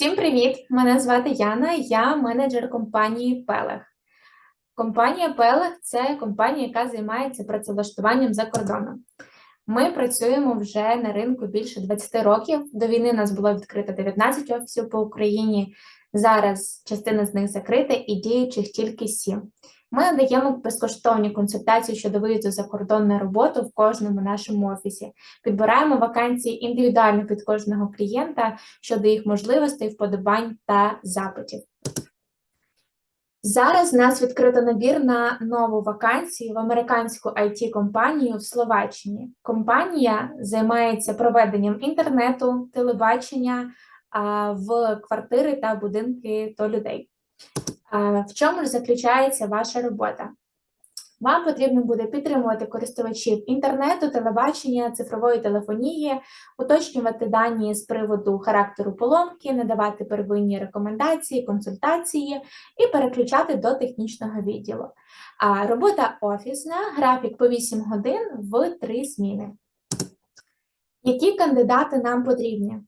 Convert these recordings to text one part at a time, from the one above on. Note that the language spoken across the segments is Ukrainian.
Всім привіт! Мене звати Яна, я менеджер компанії Пелех. Компанія Пелех це компанія, яка займається працевлаштуванням за кордоном. Ми працюємо вже на ринку більше 20 років. До війни нас було відкрито 19 офісів по Україні. Зараз частина з них закрита і діючих тільки 7. Ми надаємо безкоштовні консультації щодо виїзду за кордон на роботу в кожному нашому офісі. Підбираємо вакансії індивідуально під кожного клієнта щодо їх можливостей, вподобань та запитів. Зараз у нас відкрито набір на нову вакансію в американську it компанію в Словаччині. Компанія займається проведенням інтернету, телебачення в квартири та будинки до людей. В чому ж заключається ваша робота? Вам потрібно буде підтримувати користувачів інтернету, телебачення, цифрової телефонії, уточнювати дані з приводу характеру поломки, надавати первинні рекомендації, консультації і переключати до технічного відділу. А робота офісна, графік по 8 годин в 3 зміни. Які кандидати нам потрібні?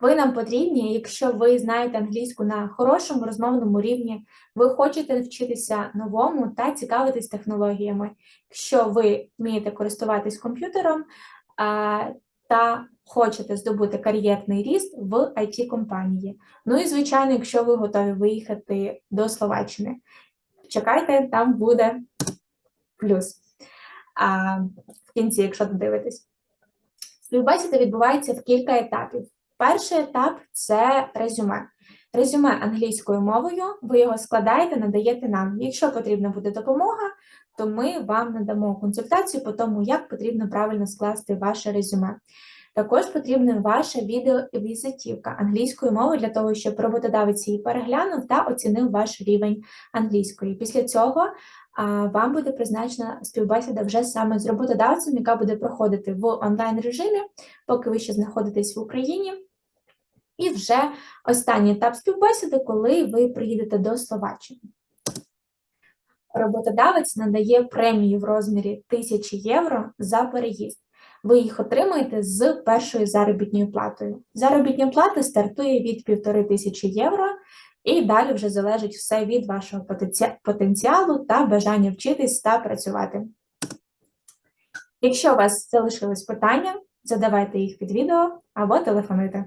Ви нам потрібні, якщо ви знаєте англійську на хорошому розмовному рівні, ви хочете вчитися новому та цікавитись технологіями, якщо ви вмієте користуватись комп'ютером та хочете здобути кар'єрний ріст в it компанії Ну і, звичайно, якщо ви готові виїхати до Словаччини, чекайте, там буде плюс в кінці, якщо додивитесь. Співбесіда відбувається в кілька етапів. Перший етап це резюме. Резюме англійською мовою, ви його складаєте, надаєте нам. Якщо потрібна буде допомога, то ми вам надамо консультацію по тому, як потрібно правильно скласти ваше резюме. Також потрібна ваша відеовізитівка англійською мовою для того, щоб роботодавець її переглянув та оцінив ваш рівень англійської. Після цього вам буде призначена співбесіда вже саме з роботодавцем, яка буде проходити в онлайн режимі, поки ви ще знаходитесь в Україні. І вже останній етап співбесіди, коли ви приїдете до Словаччини. Роботодавець надає премію в розмірі 1000 євро за переїзд. Ви їх отримаєте з першою заробітною платою. Заробітня плата стартує від 1500 євро, і далі вже залежить все від вашого потенціалу та бажання вчитись та працювати. Якщо у вас залишились питання, задавайте їх під відео або телефонуйте.